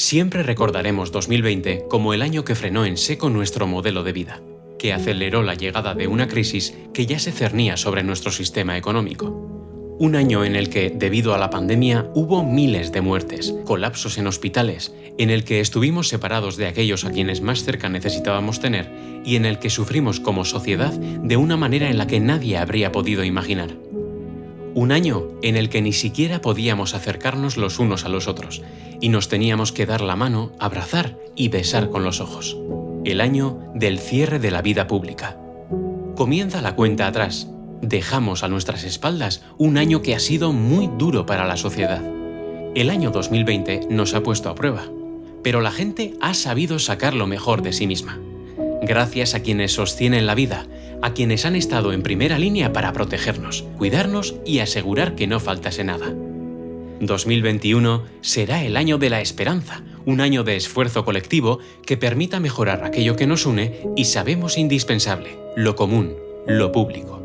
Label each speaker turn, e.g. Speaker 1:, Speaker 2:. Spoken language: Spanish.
Speaker 1: Siempre recordaremos 2020 como el año que frenó en seco nuestro modelo de vida, que aceleró la llegada de una crisis que ya se cernía sobre nuestro sistema económico. Un año en el que, debido a la pandemia, hubo miles de muertes, colapsos en hospitales, en el que estuvimos separados de aquellos a quienes más cerca necesitábamos tener y en el que sufrimos como sociedad de una manera en la que nadie habría podido imaginar. Un año en el que ni siquiera podíamos acercarnos los unos a los otros y nos teníamos que dar la mano, abrazar y besar con los ojos. El año del cierre de la vida pública. Comienza la cuenta atrás dejamos a nuestras espaldas un año que ha sido muy duro para la sociedad. El año 2020 nos ha puesto a prueba, pero la gente ha sabido sacar lo mejor de sí misma. Gracias a quienes sostienen la vida, a quienes han estado en primera línea para protegernos, cuidarnos y asegurar que no faltase nada. 2021 será el año de la esperanza, un año de esfuerzo colectivo que permita mejorar aquello que nos une y sabemos indispensable, lo común, lo público.